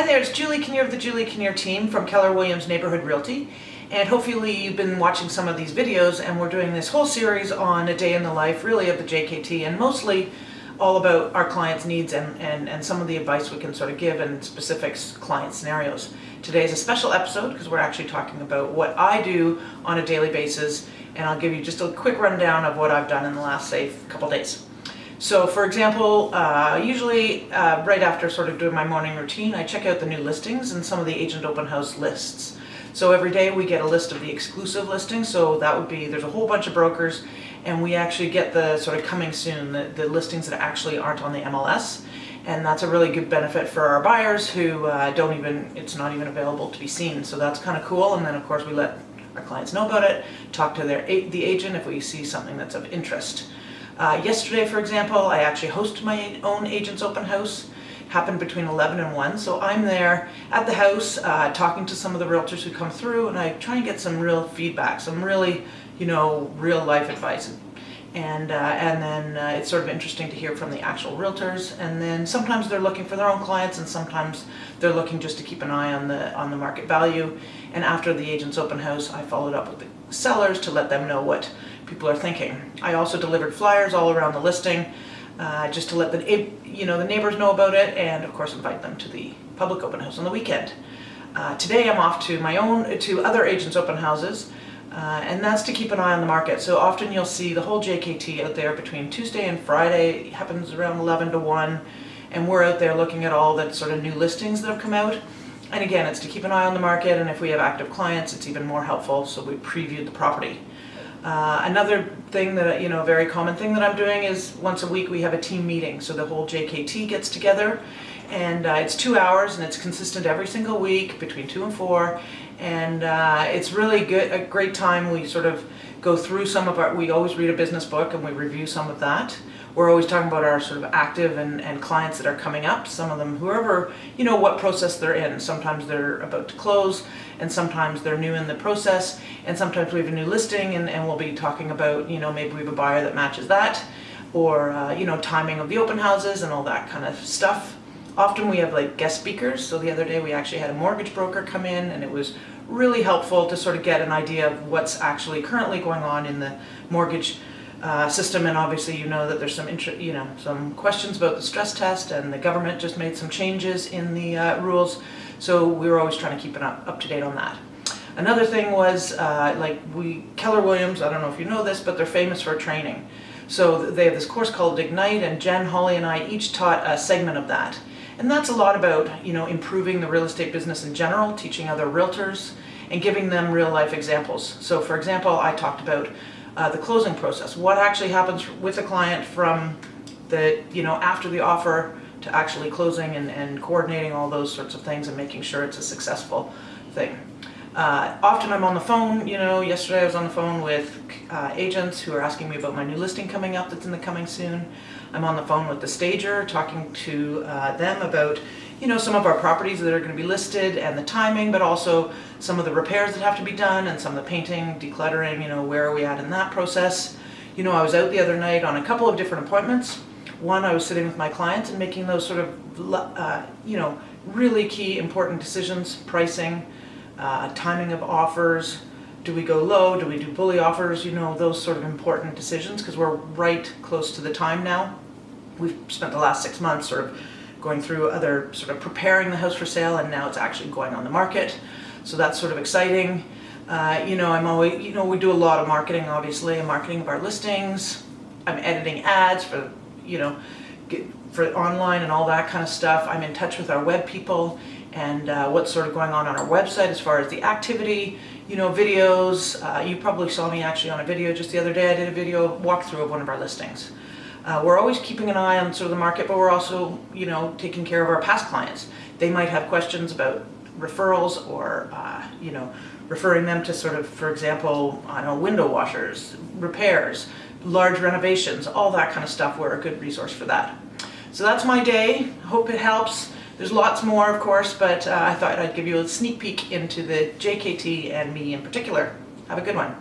Hi there, it's Julie Kinnear of the Julie Kinnear team from Keller Williams Neighborhood Realty. And hopefully you've been watching some of these videos and we're doing this whole series on a day in the life really of the JKT and mostly all about our clients' needs and, and, and some of the advice we can sort of give in specific client scenarios. Today is a special episode because we're actually talking about what I do on a daily basis and I'll give you just a quick rundown of what I've done in the last, say, couple days. So for example, uh, usually uh, right after sort of doing my morning routine, I check out the new listings and some of the agent open house lists. So every day we get a list of the exclusive listings, so that would be, there's a whole bunch of brokers, and we actually get the sort of coming soon, the, the listings that actually aren't on the MLS. And that's a really good benefit for our buyers who uh, don't even, it's not even available to be seen. So that's kind of cool. And then of course we let our clients know about it, talk to their the agent if we see something that's of interest. Uh, yesterday, for example, I actually hosted my own agent's open house. Happened between 11 and 1, so I'm there at the house uh, talking to some of the realtors who come through and I try and get some real feedback, some really, you know, real life advice. And, uh, and then uh, it's sort of interesting to hear from the actual realtors and then sometimes they're looking for their own clients and sometimes they're looking just to keep an eye on the on the market value and after the agent's open house I followed up with the sellers to let them know what people are thinking. I also delivered flyers all around the listing uh, just to let the, you know, the neighbors know about it and of course invite them to the public open house on the weekend. Uh, today I'm off to my own, to other agents open houses uh, and that's to keep an eye on the market. So often you'll see the whole JKT out there between Tuesday and Friday, it happens around 11 to 1 and we're out there looking at all the sort of new listings that have come out. And again, it's to keep an eye on the market and if we have active clients, it's even more helpful, so we previewed the property. Uh, another thing that, you know, a very common thing that I'm doing is once a week we have a team meeting. So the whole JKT gets together and uh, it's two hours and it's consistent every single week between two and four. And uh, it's really good, a great time. We sort of go through some of our, we always read a business book and we review some of that we're always talking about our sort of active and, and clients that are coming up, some of them whoever, you know, what process they're in. Sometimes they're about to close and sometimes they're new in the process and sometimes we have a new listing and, and we'll be talking about, you know, maybe we have a buyer that matches that or, uh, you know, timing of the open houses and all that kind of stuff. Often we have like guest speakers. So the other day we actually had a mortgage broker come in and it was really helpful to sort of get an idea of what's actually currently going on in the mortgage uh, system and obviously you know that there's some you know some questions about the stress test and the government just made some changes in the uh, rules. So we were always trying to keep it up, up to date on that. Another thing was uh, like we Keller Williams I don't know if you know this but they're famous for training. So they have this course called Ignite and Jen Holly and I each taught a segment of that. And that's a lot about you know improving the real estate business in general teaching other realtors and giving them real life examples. So for example I talked about uh, the closing process. What actually happens with a client from the, you know, after the offer to actually closing and, and coordinating all those sorts of things and making sure it's a successful thing. Uh, often I'm on the phone, you know, yesterday I was on the phone with uh, agents who are asking me about my new listing coming up that's in the coming soon. I'm on the phone with the stager talking to uh, them about, you know, some of our properties that are going to be listed and the timing, but also some of the repairs that have to be done and some of the painting, decluttering, you know, where are we at in that process. You know, I was out the other night on a couple of different appointments. One, I was sitting with my clients and making those sort of, uh, you know, really key important decisions, pricing, uh, timing of offers, do we go low, do we do bully offers, you know, those sort of important decisions because we're right close to the time now. We've spent the last six months sort of going through other sort of preparing the house for sale and now it's actually going on the market. So that's sort of exciting. Uh, you know, I'm always, you know, we do a lot of marketing, obviously, and marketing of our listings. I'm editing ads for, you know, get, for online and all that kind of stuff. I'm in touch with our web people and uh, what's sort of going on on our website as far as the activity, you know, videos. Uh, you probably saw me actually on a video just the other day. I did a video walkthrough of one of our listings. Uh, we're always keeping an eye on sort of the market, but we're also, you know, taking care of our past clients. They might have questions about referrals or, uh, you know, referring them to sort of, for example, I don't know, window washers, repairs, large renovations, all that kind of stuff. We're a good resource for that. So that's my day. Hope it helps. There's lots more, of course, but uh, I thought I'd give you a sneak peek into the JKT and me in particular. Have a good one.